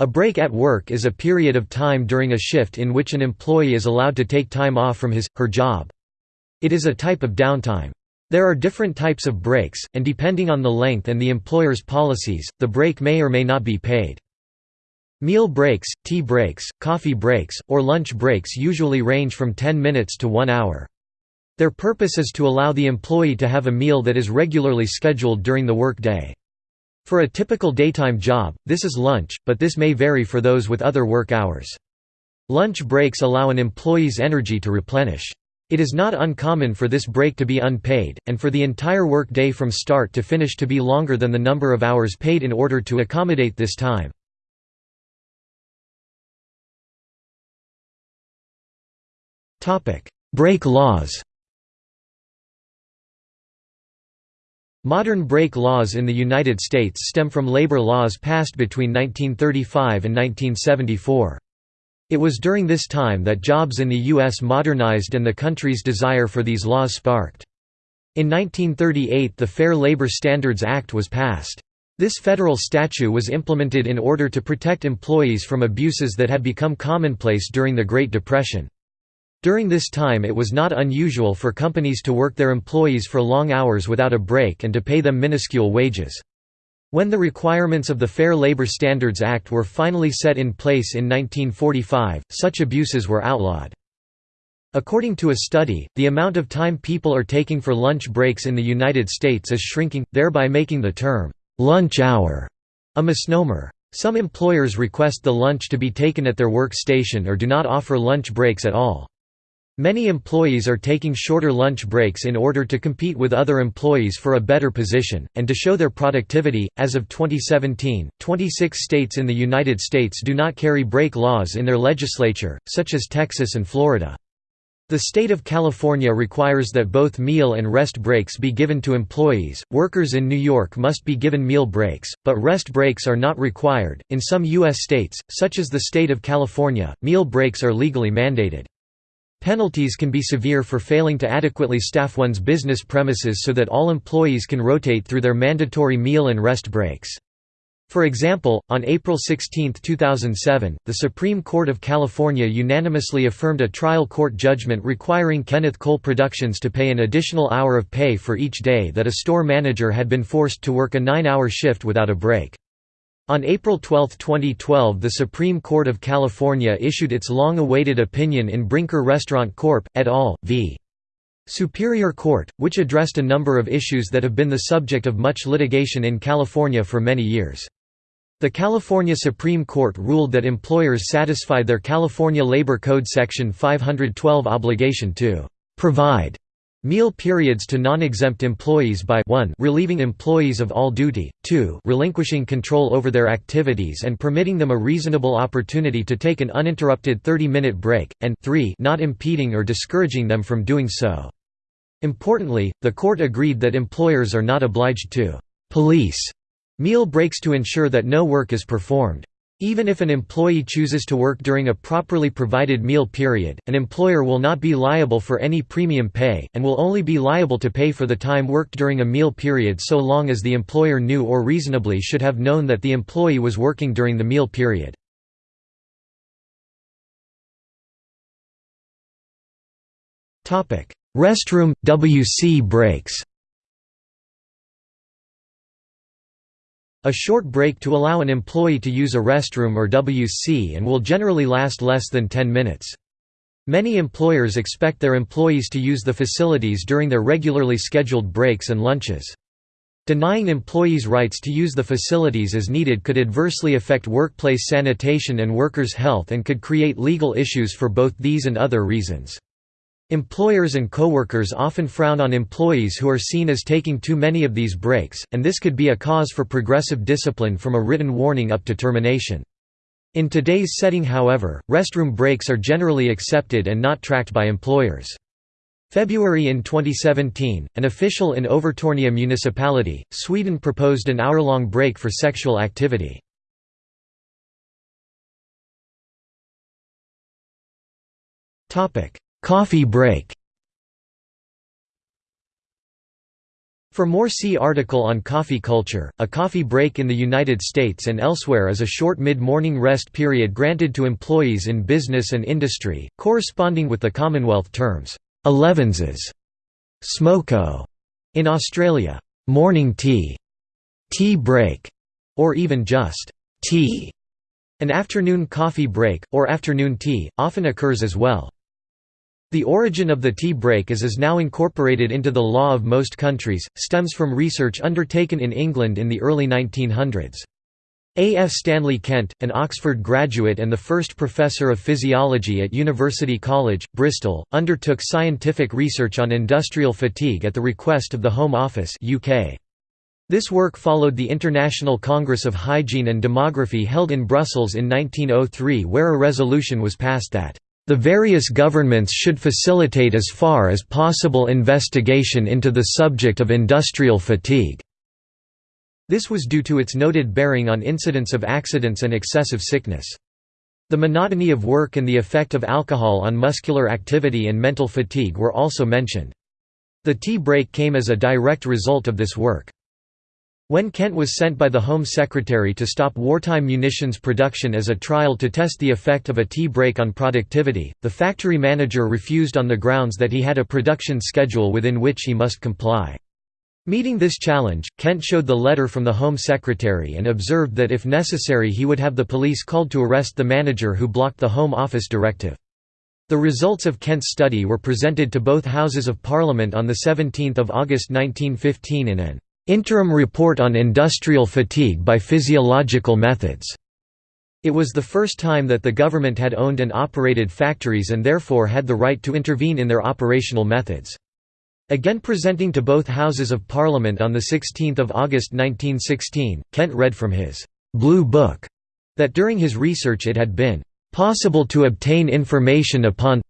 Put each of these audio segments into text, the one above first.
A break at work is a period of time during a shift in which an employee is allowed to take time off from his, her job. It is a type of downtime. There are different types of breaks, and depending on the length and the employer's policies, the break may or may not be paid. Meal breaks, tea breaks, coffee breaks, or lunch breaks usually range from 10 minutes to 1 hour. Their purpose is to allow the employee to have a meal that is regularly scheduled during the work day. For a typical daytime job, this is lunch, but this may vary for those with other work hours. Lunch breaks allow an employee's energy to replenish. It is not uncommon for this break to be unpaid, and for the entire work day from start to finish to be longer than the number of hours paid in order to accommodate this time. Break laws Modern break laws in the United States stem from labor laws passed between 1935 and 1974. It was during this time that jobs in the U.S. modernized and the country's desire for these laws sparked. In 1938 the Fair Labor Standards Act was passed. This federal statute was implemented in order to protect employees from abuses that had become commonplace during the Great Depression. During this time it was not unusual for companies to work their employees for long hours without a break and to pay them minuscule wages. When the requirements of the Fair Labor Standards Act were finally set in place in 1945, such abuses were outlawed. According to a study, the amount of time people are taking for lunch breaks in the United States is shrinking, thereby making the term, "'lunch hour' a misnomer. Some employers request the lunch to be taken at their work station or do not offer lunch breaks at all. Many employees are taking shorter lunch breaks in order to compete with other employees for a better position, and to show their productivity. As of 2017, 26 states in the United States do not carry break laws in their legislature, such as Texas and Florida. The state of California requires that both meal and rest breaks be given to employees. Workers in New York must be given meal breaks, but rest breaks are not required. In some U.S. states, such as the state of California, meal breaks are legally mandated. Penalties can be severe for failing to adequately staff one's business premises so that all employees can rotate through their mandatory meal and rest breaks. For example, on April 16, 2007, the Supreme Court of California unanimously affirmed a trial court judgment requiring Kenneth Cole Productions to pay an additional hour of pay for each day that a store manager had been forced to work a nine-hour shift without a break. On April 12, 2012 the Supreme Court of California issued its long-awaited opinion in Brinker Restaurant Corp. et al. v. Superior Court, which addressed a number of issues that have been the subject of much litigation in California for many years. The California Supreme Court ruled that employers satisfied their California Labor Code Section 512 obligation to «provide» Meal periods to non-exempt employees by 1 relieving employees of all duty, 2 relinquishing control over their activities and permitting them a reasonable opportunity to take an uninterrupted 30-minute break, and 3 not impeding or discouraging them from doing so. Importantly, the court agreed that employers are not obliged to «police» meal breaks to ensure that no work is performed. Even if an employee chooses to work during a properly provided meal period, an employer will not be liable for any premium pay, and will only be liable to pay for the time worked during a meal period so long as the employer knew or reasonably should have known that the employee was working during the meal period. Restroom – WC breaks A short break to allow an employee to use a restroom or WC and will generally last less than 10 minutes. Many employers expect their employees to use the facilities during their regularly scheduled breaks and lunches. Denying employees rights to use the facilities as needed could adversely affect workplace sanitation and workers' health and could create legal issues for both these and other reasons. Employers and coworkers often frown on employees who are seen as taking too many of these breaks, and this could be a cause for progressive discipline from a written warning up to termination. In today's setting however, restroom breaks are generally accepted and not tracked by employers. February in 2017, an official in Övertorneå municipality, Sweden proposed an hour-long break for sexual activity. Coffee break For more see article on coffee culture. A coffee break in the United States and elsewhere is a short mid-morning rest period granted to employees in business and industry, corresponding with the Commonwealth terms, elevenses, smoko in Australia, morning tea, tea break, or even just tea. An afternoon coffee break, or afternoon tea, often occurs as well. The origin of the tea break as is now incorporated into the law of most countries, stems from research undertaken in England in the early 1900s. A. F. Stanley Kent, an Oxford graduate and the first professor of physiology at University College, Bristol, undertook scientific research on industrial fatigue at the request of the Home Office UK. This work followed the International Congress of Hygiene and Demography held in Brussels in 1903 where a resolution was passed that the various governments should facilitate as far as possible investigation into the subject of industrial fatigue." This was due to its noted bearing on incidence of accidents and excessive sickness. The monotony of work and the effect of alcohol on muscular activity and mental fatigue were also mentioned. The tea break came as a direct result of this work. When Kent was sent by the Home Secretary to stop wartime munitions production as a trial to test the effect of a tea break on productivity, the factory manager refused on the grounds that he had a production schedule within which he must comply. Meeting this challenge, Kent showed the letter from the Home Secretary and observed that if necessary he would have the police called to arrest the manager who blocked the Home Office directive. The results of Kent's study were presented to both Houses of Parliament on 17 August 1915 in an Interim Report on Industrial Fatigue by Physiological Methods. It was the first time that the government had owned and operated factories and therefore had the right to intervene in their operational methods. Again presenting to both Houses of Parliament on 16 August 1916, Kent read from his «Blue Book» that during his research it had been «possible to obtain information upon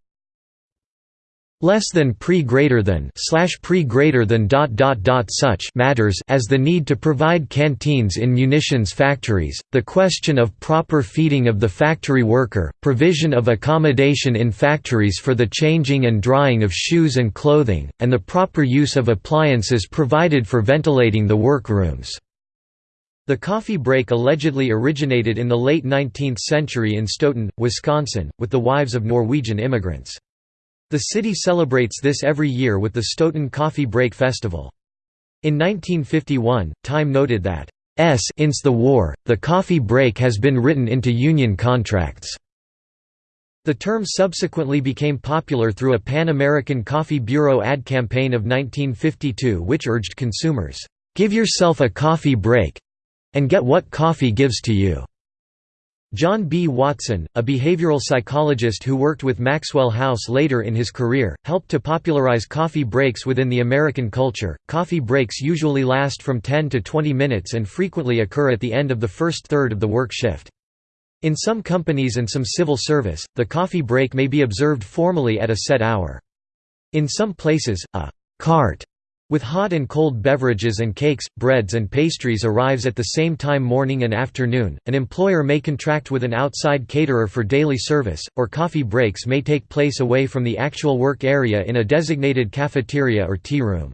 less than pre greater than slash pre greater than dot dot dot such matters as the need to provide canteens in munitions factories, the question of proper feeding of the factory worker, provision of accommodation in factories for the changing and drying of shoes and clothing, and the proper use of appliances provided for ventilating the workrooms. The coffee break allegedly originated in the late 19th century in Stoughton, Wisconsin, with the wives of Norwegian immigrants. The city celebrates this every year with the Stoughton Coffee Break Festival. In 1951, Time noted that, "S since the war, the coffee break has been written into union contracts." The term subsequently became popular through a Pan-American Coffee Bureau ad campaign of 1952 which urged consumers, "'Give yourself a coffee break'—and get what coffee gives to you." John B. Watson, a behavioral psychologist who worked with Maxwell House later in his career, helped to popularize coffee breaks within the American culture. Coffee breaks usually last from 10 to 20 minutes and frequently occur at the end of the first third of the work shift. In some companies and some civil service, the coffee break may be observed formally at a set hour. In some places, a cart with hot and cold beverages and cakes, breads and pastries arrives at the same time morning and afternoon. An employer may contract with an outside caterer for daily service, or coffee breaks may take place away from the actual work area in a designated cafeteria or tea room.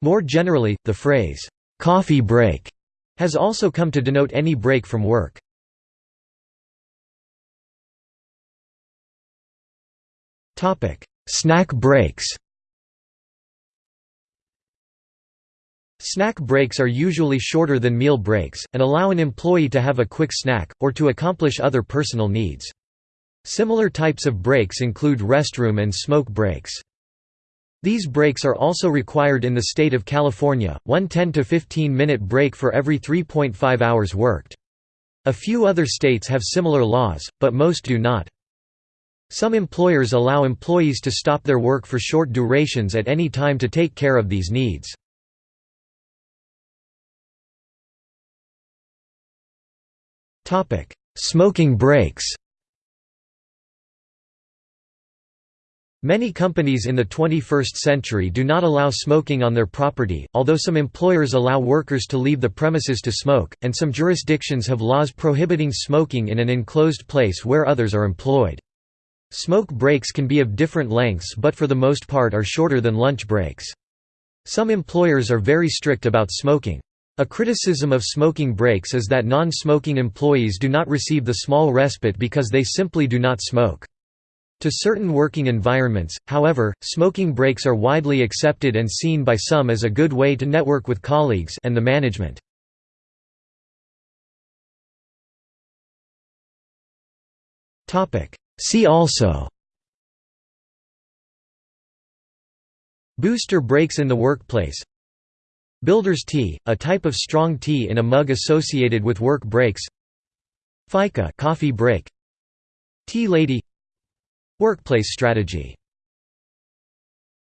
More generally, the phrase, coffee break, has also come to denote any break from work. Snack breaks Snack breaks are usually shorter than meal breaks, and allow an employee to have a quick snack, or to accomplish other personal needs. Similar types of breaks include restroom and smoke breaks. These breaks are also required in the state of California, one 10 to 15 minute break for every 3.5 hours worked. A few other states have similar laws, but most do not. Some employers allow employees to stop their work for short durations at any time to take care of these needs. Smoking breaks Many companies in the 21st century do not allow smoking on their property, although some employers allow workers to leave the premises to smoke, and some jurisdictions have laws prohibiting smoking in an enclosed place where others are employed. Smoke breaks can be of different lengths but for the most part are shorter than lunch breaks. Some employers are very strict about smoking. A criticism of smoking breaks is that non-smoking employees do not receive the small respite because they simply do not smoke. To certain working environments, however, smoking breaks are widely accepted and seen by some as a good way to network with colleagues and the management. See also Booster breaks in the workplace Builder's tea, a type of strong tea in a mug associated with work breaks. Fika coffee break. Tea lady. Workplace strategy